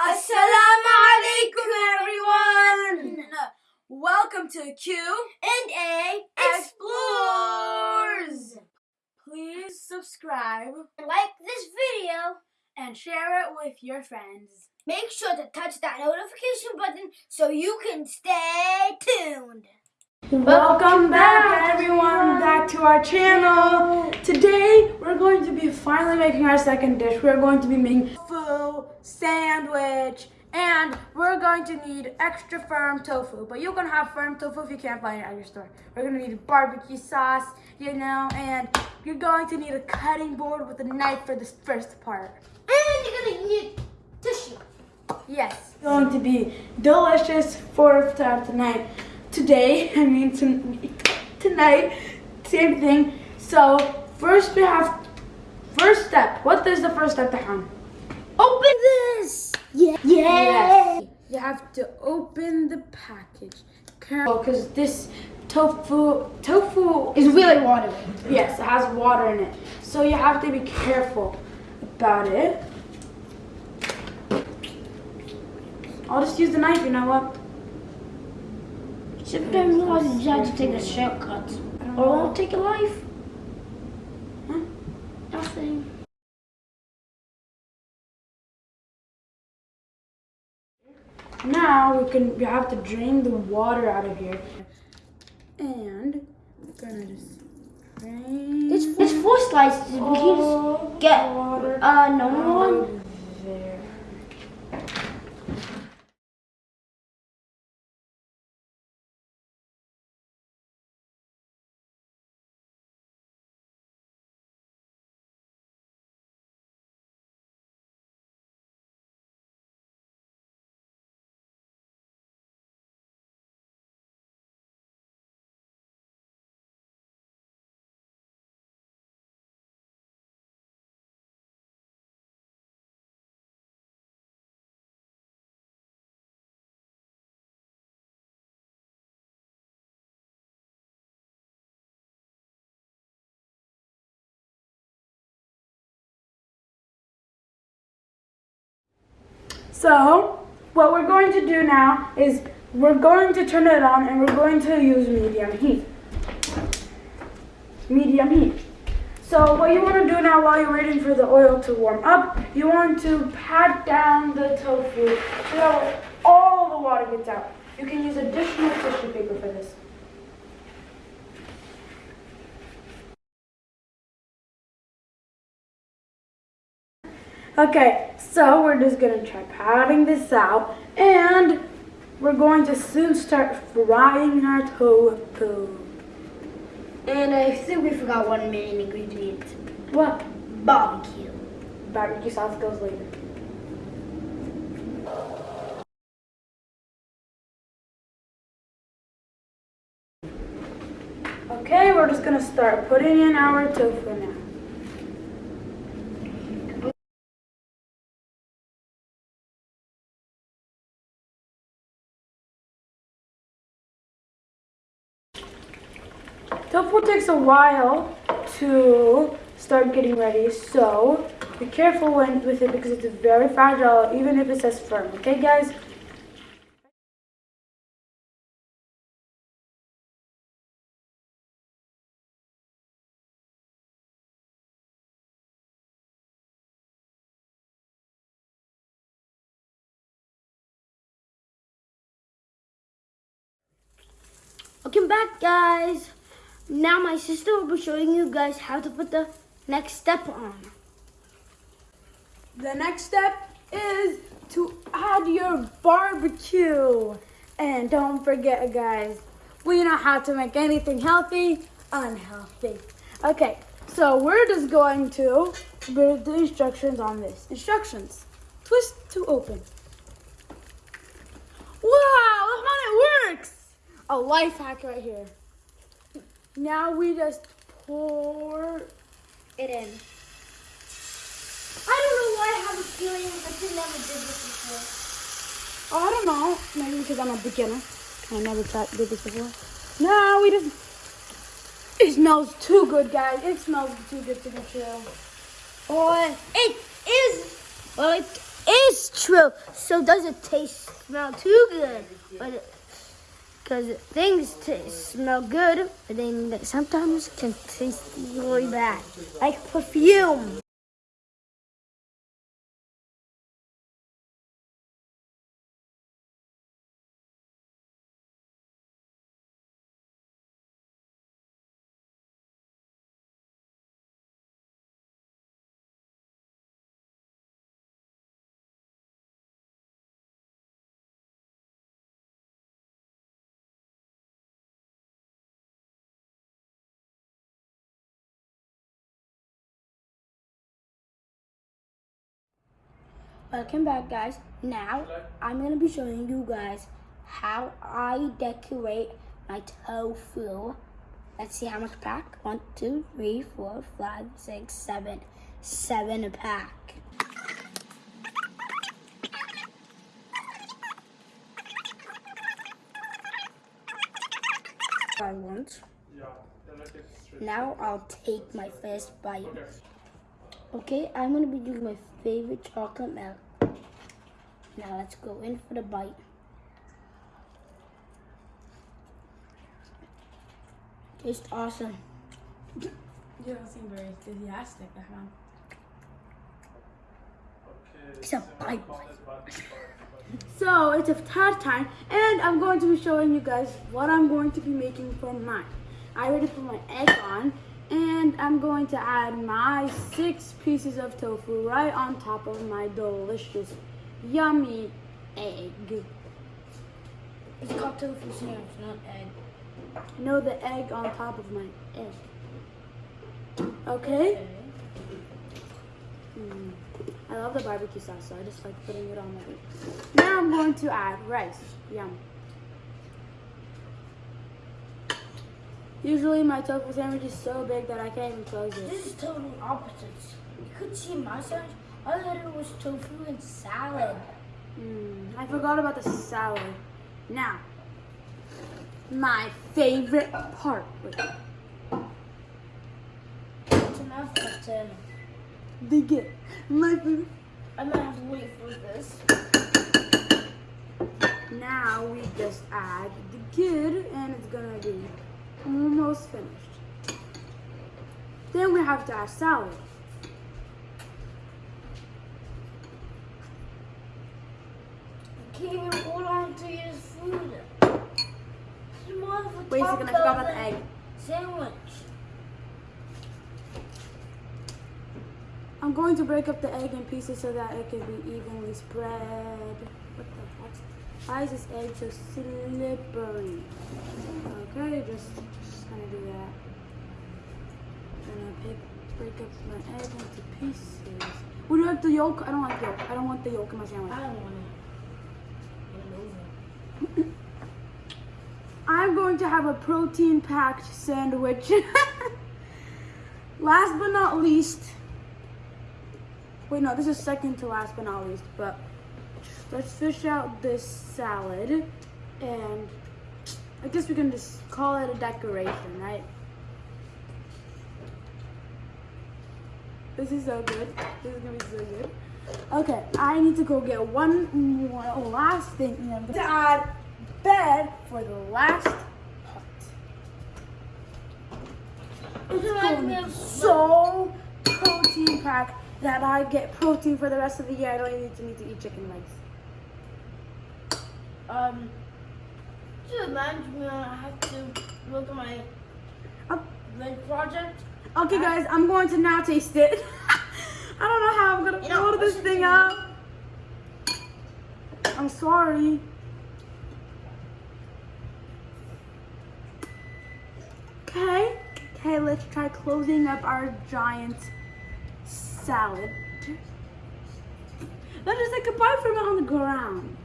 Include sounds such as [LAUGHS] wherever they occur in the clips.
Assalamu alaikum, everyone! Welcome to Q and A Explores! Please subscribe Like this video. and share it with your friends. Make sure to touch that notification button so you can stay tuned. Welcome back, everyone, back to our channel. Today, we're going to be finally making our second dish. We're going to be making tofu sandwich, and we're going to need extra firm tofu. But you can have firm tofu if you can't find it at your store. We're going to need barbecue sauce, you know, and you're going to need a cutting board with a knife for this first part. And you're gonna need tissue. Yes. It's going to be delicious for time tonight. Today, [LAUGHS] I mean ton- tonight, same thing. So first we have, first step. What is the first step, Tahan? Open this. Yeah. Yeah. You have to open the package. Careful, because oh, this tofu, tofu is really watery. Yes, it has water in it. So you have to be careful about it. I'll just use the knife, you know what? Sometimes you just have to take a shortcut. Or won't take a life. Huh? Nothing. Now we can we have to drain the water out of here. And we're gonna just drain It's, it's four slices. We can just get uh, number one. there. So, what we're going to do now is we're going to turn it on and we're going to use medium heat. Medium heat. So what you want to do now while you're waiting for the oil to warm up, you want to pat down the tofu so all the water gets out. You can use additional tissue paper for this. Okay, so we're just gonna try patting this out and we're going to soon start frying our tofu. And I think we forgot one main ingredient. What? Barbecue. Barbecue sauce goes later. Okay, we're just gonna start putting in our tofu now. A while to start getting ready, so be careful when, with it because it's very fragile, even if it says firm. Okay, guys? Welcome back, guys. Now my sister will be showing you guys how to put the next step on. The next step is to add your barbecue. And don't forget, guys, we know how to make anything healthy unhealthy. Okay, so we're just going to read the instructions on this. Instructions. Twist to open. Wow, look how it works. A life hack right here. Now we just pour It in. I don't know why I have a feeling I did never did this before. Oh, I don't know. Maybe because I'm a beginner. I never tried did this before. No, we just. It smells too good, guys. It smells too good to be true. Or it is, well, it is true. So does it taste smell too good? Because things smell good, but then sometimes can taste really bad, like perfume. Welcome back guys. Now I'm gonna be showing you guys how I decorate my tofu. Let's see how much pack. One, two, three, four, five, six, seven. Seven a pack. I want. Now I'll take my first bite. Okay, I'm gonna be doing my favorite chocolate milk. Now let's go in for the bite. Tastes awesome. You don't seem very enthusiastic, uh-huh. Ahmed. It's a bite bite. [LAUGHS] So it's a tad time, and I'm going to be showing you guys what I'm going to be making for mine. I already put my egg on, and I'm going to add my six pieces of tofu right on top of my delicious, yummy egg. It's called tofu sandwich, not egg. No, the egg on top of my egg. Okay? Mm. I love the barbecue sauce, so I just like putting it on my Now I'm going to add rice. Yum. Usually my tofu sandwich is so big that I can't even close it. This is total opposites. You could see my sandwich. I had was tofu and salad. Mm, I forgot about the salad. Now, my favorite part. Wait, It's enough for 10. dig it. My favorite. I'm gonna have to wait for this. Now we just add the kid and it's gonna be almost finished. Then we have to add salad. You can't even hold on to your food. This is more of a Wait a second, I forgot about the egg. Sandwich. I'm going to break up the egg in pieces so that it can be evenly spread. What the heck? Why is this egg so slippery? Okay, just, just gonna do that. I'm Gonna pick, break up my egg into pieces. Would you like the yolk? I don't like yolk. I don't want the yolk in my sandwich. I don't want it. Get it over. [COUGHS] I'm going to have a protein packed sandwich. [LAUGHS] last but not least, wait, no, this is second to last but not least, but let's fish out this salad and I guess we can just call it a decoration, right? This is so good. This is gonna be so good. Okay, I need to go get one more last thing I'm gonna add bed for the last part. It's going of- so protein packed that I get protein for the rest of the year. I don't even need to, need to eat chicken legs. Um, this reminds me I have to look at my veg project. Okay, guys, I'm going to now taste it. [LAUGHS] I don't know how I'm gonna You know, pull this thing up. I'm sorry. Okay, okay, let's try closing up our giant salad. Let's just say goodbye from it on the ground.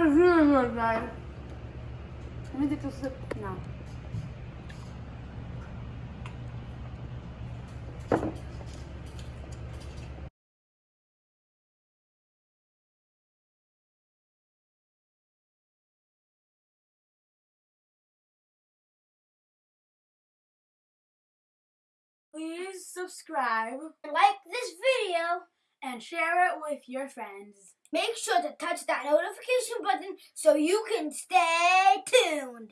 Is really good, guys. Let me sip now. please subscribe Like this video. and share it with your friends. Make sure to touch that notification button so you can stay tuned.